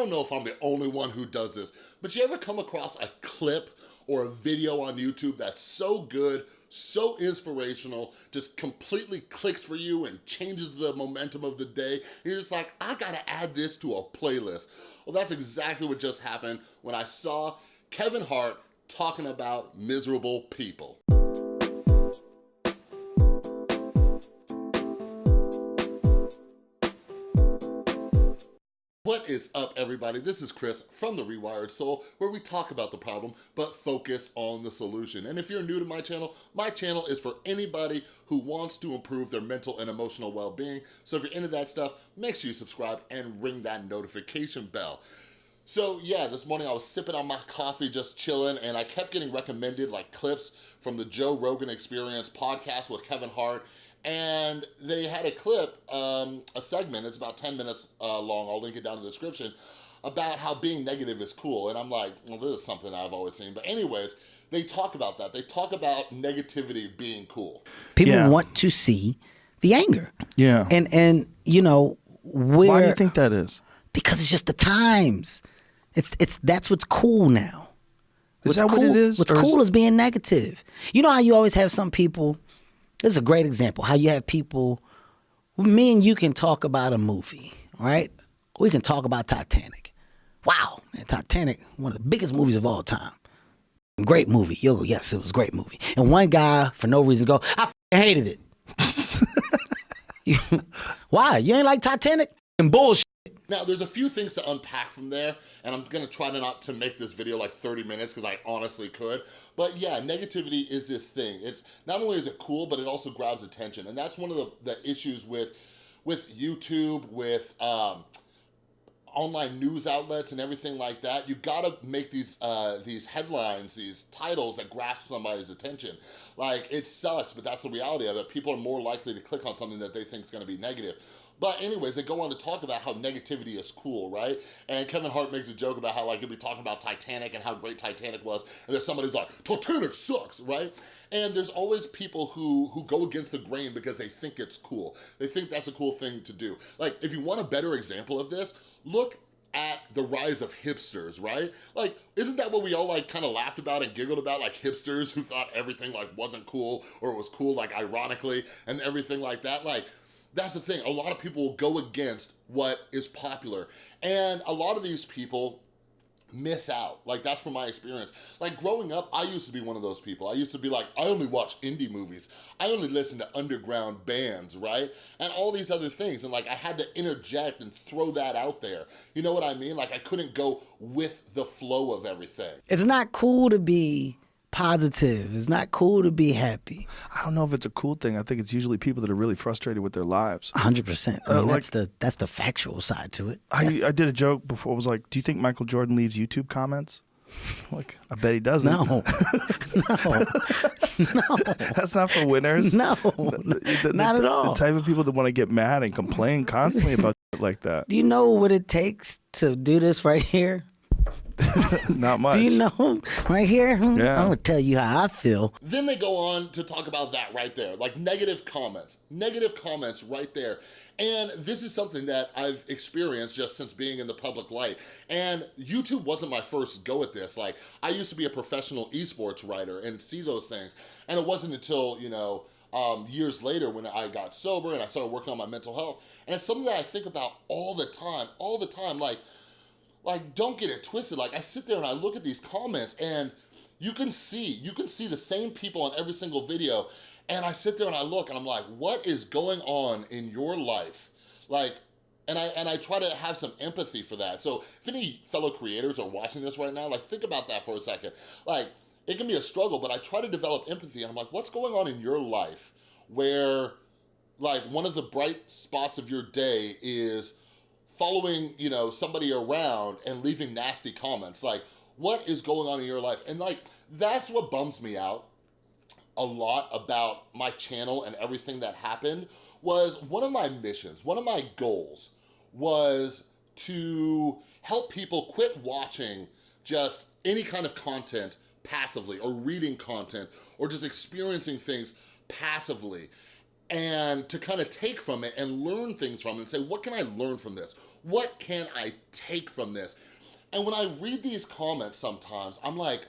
don't know if I'm the only one who does this, but you ever come across a clip or a video on YouTube that's so good, so inspirational, just completely clicks for you and changes the momentum of the day. You're just like, I gotta add this to a playlist. Well, that's exactly what just happened when I saw Kevin Hart talking about miserable people. Is up, everybody? This is Chris from The Rewired Soul, where we talk about the problem, but focus on the solution. And if you're new to my channel, my channel is for anybody who wants to improve their mental and emotional well-being. So if you're into that stuff, make sure you subscribe and ring that notification bell. So yeah, this morning I was sipping on my coffee, just chilling, and I kept getting recommended like clips from the Joe Rogan Experience podcast with Kevin Hart, and they had a clip, um, a segment, it's about 10 minutes uh, long, I'll link it down in the description, about how being negative is cool. And I'm like, well, this is something I've always seen. But anyways, they talk about that. They talk about negativity being cool. People Yeah. want to see the anger. Yeah. And and you know where Why do you think that is? because it's just the times. It's it's that's what's cool now. Is What's that what it is? What's Or is- cool is being negative. You know how you always have some people. This is a great example. How you have people. Me and you can talk about a movie, right? We can talk about Titanic. Wow, man, Titanic, one of the biggest movies of all time. Great movie. You'll go, yes, it was a great movie. And one guy, for no reason, go, I hated it. Why? You ain't like Titanic? And bullshit. Now, there's a few things to unpack from there, and I'm gonna try to not to make this video like 30 minutes because I honestly could. But yeah, negativity is this thing. It's not only is it cool, but it also grabs attention. And that's one of the, the issues with, with YouTube, with um, online news outlets and everything like that, you gotta make these uh, these headlines, these titles that grasp somebody's attention. Like, it sucks, but that's the reality of it. People are more likely to click on something that they think is gonna be negative. But anyways, they go on to talk about how negativity is cool, right? And Kevin Hart makes a joke about how like he'll be talking about Titanic and how great Titanic was, and then somebody's like, Titanic sucks, right? And there's always people who, who go against the grain because they think it's cool. They think that's a cool thing to do. Like, if you want a better example of this, look at the rise of hipsters, right? Like, isn't that what we all like kind of laughed about and giggled about, like hipsters who thought everything like wasn't cool or it was cool like ironically and everything like that? Like, that's the thing, a lot of people will go against what is popular. And a lot of these people miss out. Like that's from my experience. Like growing up, I used to be one of those people. I used to be like, I only watch indie movies. I only listen to underground bands, right? And all these other things. And like I had to interject and throw that out there. You know what I mean? Like I couldn't go with the flow of everything. It's not cool to be positive. It's not cool to be happy. I don't know if it's a cool thing. I think it's usually people that are really frustrated with their lives. hundred percent. I Uh, mean, like- that's the that's the factual side to it. I, That's- I did a joke before. I was like, "Do you think Michael Jordan leaves YouTube comments?" Like, I bet he doesn't. no, no, That's not for winners. no, The- the- not the- at all. The type of people that want to get mad and complain constantly about like that. Do you know what it takes to do this right here? Not much. Do you know right here? Yeah. I'm gonna tell you how I feel. Then they go on to talk about that right there, like negative comments, negative comments right there. And this is something that I've experienced just since being in the public light. And YouTube wasn't my first go at this. Like I used to be a professional esports writer and see those things. And it wasn't until, you know, um, years later when I got sober and I started working on my mental health. And it's something that I think about all the time, all the time. Like, like don't get it twisted like i sit there and i look at these comments and you can see you can see the same people on every single video and i sit there and i look and i'm like what is going on in your life like and I, and I try to have some empathy for that. So if any fellow creators are watching this right now, like think about that for a second. Like it can be a struggle, but I try to develop empathy and I'm like, what's going on in your life where like one of the bright spots of your day is following, you know, somebody around and leaving nasty comments. Like, what is going on in your life? And like, that's what bums me out a lot about my channel and everything that happened was one of my missions, one of my goals was to help people quit watching just any kind of content passively or reading content or just experiencing things passively and to kind of take from it and learn things from it and say, what can I learn from this? What can I take from this? And when I read these comments sometimes, I'm like,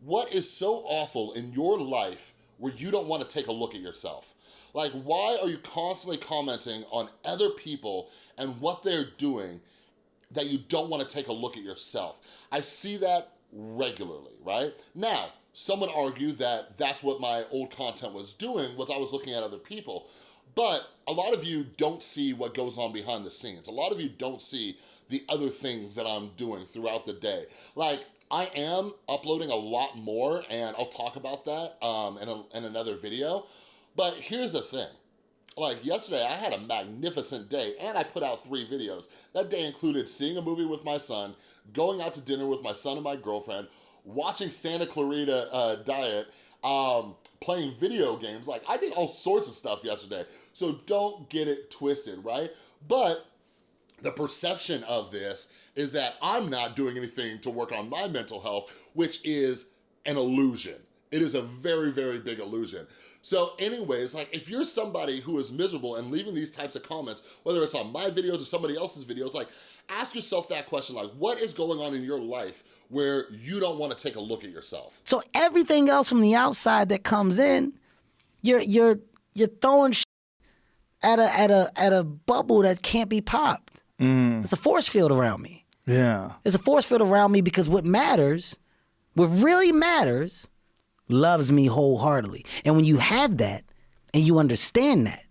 what is so awful in your life where you don't wanna take a look at yourself? Like, why are you constantly commenting on other people and what they're doing that you don't wanna take a look at yourself? I see that regularly, right? Now, some would argue that that's what my old content was doing, was I was looking at other people. But a lot of you don't see what goes on behind the scenes. A lot of you don't see the other things that I'm doing throughout the day. Like, I am uploading a lot more, and I'll talk about that um, in, a, in another video. But here's the thing. Like yesterday, I had a magnificent day and I put out three videos. That day included seeing a movie with my son, going out to dinner with my son and my girlfriend, watching Santa Clarita uh, Diet, um, playing video games. Like I did all sorts of stuff yesterday. So don't get it twisted, right? But the perception of this is that I'm not doing anything to work on my mental health, which is an illusion. It is a very, very big illusion. So anyways, like if you're somebody who is miserable and leaving these types of comments, whether it's on my videos or somebody else's videos, like ask yourself that question, like what is going on in your life where you don't wanna take a look at yourself? So everything else from the outside that comes in, you're you're you're throwing at a at a at a bubble that can't be popped. Mm. It's a force field around me. Yeah. It's a force field around me because what matters, what really matters, loves me wholeheartedly. And when you have that and you understand that,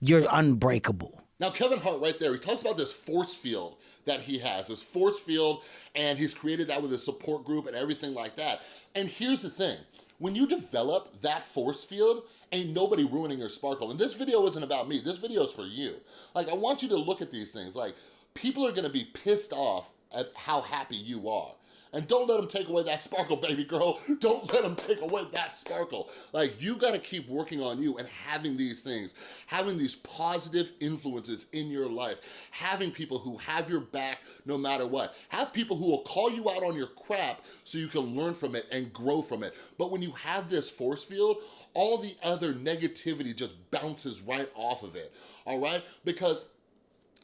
you're unbreakable. Now, Kevin Hart right there, he talks about this force field that he has, this force field, and he's created that with his support group and everything like that. And here's the thing, when you develop that force field, ain't nobody ruining your sparkle. And this video isn't about me, this video is for you. Like, I want you to look at these things. Like, people are gonna be pissed off at how happy you are. And don't let them take away that sparkle, baby girl. Don't let them take away that sparkle. Like, you gotta keep working on you and having these things, having these positive influences in your life, having people who have your back no matter what. Have people who will call you out on your crap so you can learn from it and grow from it. But when you have this force field, all the other negativity just bounces right off of it, all right? Because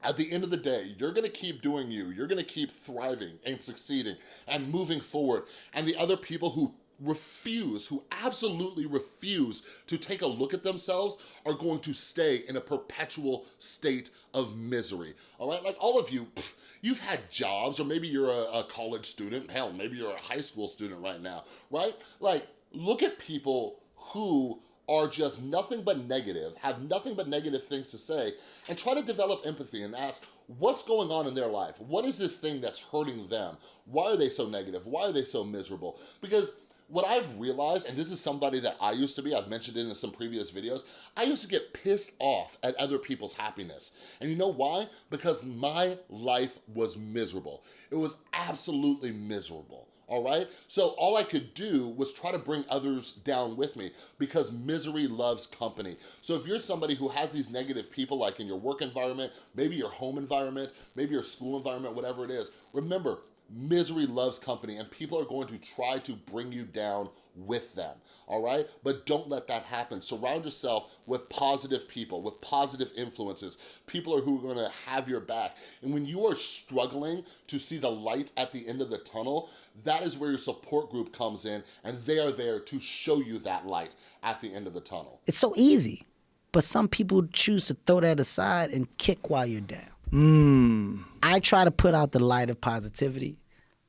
at the end of the day, you're gonna keep doing you. You're gonna keep thriving and succeeding and moving forward. And the other people who refuse, who absolutely refuse to take a look at themselves are going to stay in a perpetual state of misery, all right? Like all of you, pff, you've had jobs or maybe you're a, a college student, hell, maybe you're a high school student right now, right? Like look at people who are just nothing but negative, have nothing but negative things to say, and try to develop empathy and ask, what's going on in their life? What is this thing that's hurting them? Why are they so negative? Why are they so miserable? Because what I've realized, and this is somebody that I used to be, I've mentioned it in some previous videos, I used to get pissed off at other people's happiness. And you know why? Because my life was miserable. It was absolutely miserable all right? So all I could do was try to bring others down with me because misery loves company. So if you're somebody who has these negative people like in your work environment, maybe your home environment, maybe your school environment, whatever it is, remember, misery loves company and people are going to try to bring you down with them, all right? But don't let that happen. Surround yourself with positive people, with positive influences, people are who are gonna have your back. And when you are struggling to see the light at the end of the tunnel, that is where your support group comes in and they are there to show you that light at the end of the tunnel. It's so easy, but some people choose to throw that aside and kick while you're down. Mm. I try to put out the light of positivity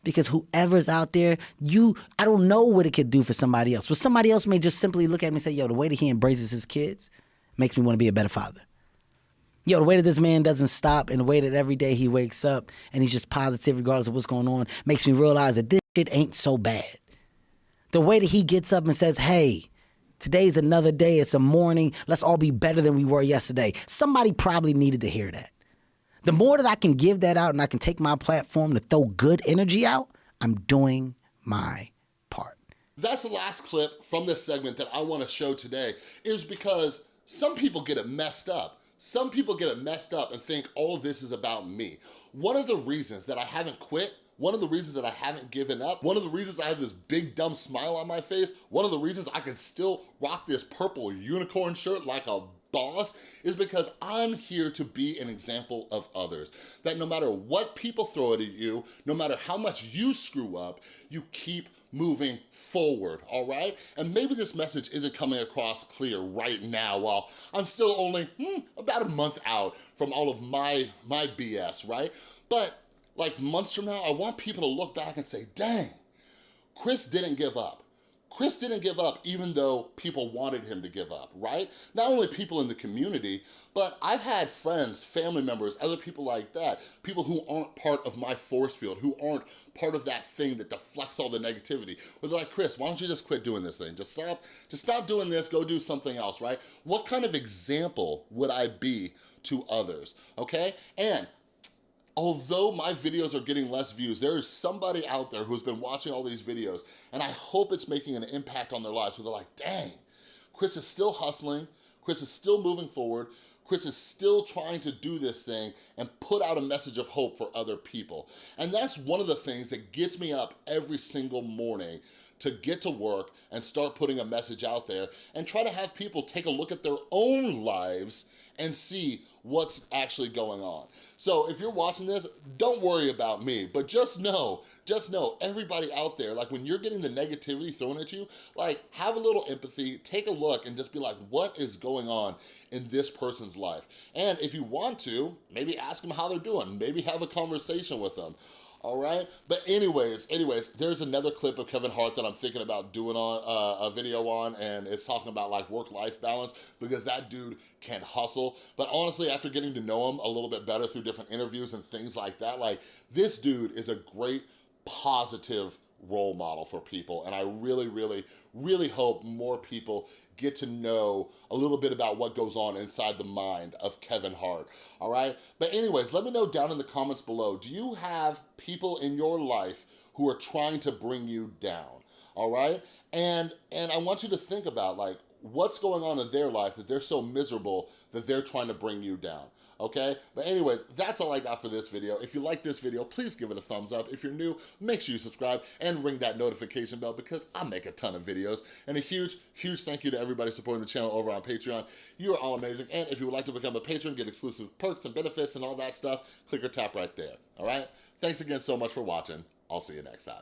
because whoever's out there, you, I don't know what it could do for somebody else. But somebody else may just simply look at me and say, yo, the way that he embraces his kids makes me want to be a better father. Yo, the way that this man doesn't stop and the way that every day he wakes up and he's just positive regardless of what's going on makes me realize that this shit ain't so bad. The way that he gets up and says, hey, today's another day, it's a morning, let's all be better than we were yesterday. Somebody probably needed to hear that. The more that I can give that out and I can take my platform to throw good energy out, I'm doing my part. That's the last clip from this segment that I wanna show today is because some people get it messed up. Some people get it messed up and think all of this is about me. One of the reasons that I haven't quit one of the reasons that I haven't given up, one of the reasons I have this big dumb smile on my face, one of the reasons I can still rock this purple unicorn shirt like a boss is because I'm here to be an example of others. That no matter what people throw at you, no matter how much you screw up, you keep moving forward, all right? And maybe this message isn't coming across clear right now while I'm still only hmm, about a month out from all of my, my BS, right? But like months from now, I want people to look back and say, dang, Chris didn't give up. Chris didn't give up even though people wanted him to give up, right? Not only people in the community, but I've had friends, family members, other people like that, people who aren't part of my force field, who aren't part of that thing that deflects all the negativity. Where they're like, Chris, why don't you just quit doing this thing? Just stop, just stop doing this, go do something else, right? What kind of example would I be to others, okay? And although my videos are getting less views, there is somebody out there who's been watching all these videos and I hope it's making an impact on their lives where they're like, dang, Chris is still hustling, Chris is still moving forward, Chris is still trying to do this thing and put out a message of hope for other people. And that's one of the things that gets me up every single morning to get to work and start putting a message out there and try to have people take a look at their own lives and see what's actually going on. So if you're watching this, don't worry about me, but just know, just know everybody out there, like when you're getting the negativity thrown at you, like have a little empathy, take a look and just be like, what is going on in this person's life? And if you want to, maybe ask them how they're doing, maybe have a conversation with them all right? But anyways, anyways, there's another clip of Kevin Hart that I'm thinking about doing on uh, a video on, and it's talking about like work-life balance because that dude can hustle. But honestly, after getting to know him a little bit better through different interviews and things like that, like this dude is a great positive role model for people. And I really, really, really hope more people get to know a little bit about what goes on inside the mind of Kevin Hart, all right? But anyways, let me know down in the comments below, do you have people in your life who are trying to bring you down, all right? And, and I want you to think about like, what's going on in their life that they're so miserable that they're trying to bring you down okay? But anyways, that's all I got for this video. If you like this video, please give it a thumbs up. If you're new, make sure you subscribe and ring that notification bell because I make a ton of videos. And a huge, huge thank you to everybody supporting the channel over on Patreon. You are all amazing. And if you would like to become a patron, get exclusive perks and benefits and all that stuff, click or tap right there, all right? Thanks again so much for watching. I'll see you next time.